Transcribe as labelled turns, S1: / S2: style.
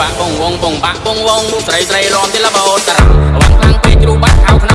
S1: បាក់បងវងបងបាក់បងវងស្រីស្រីរំទីលបោតតារាំ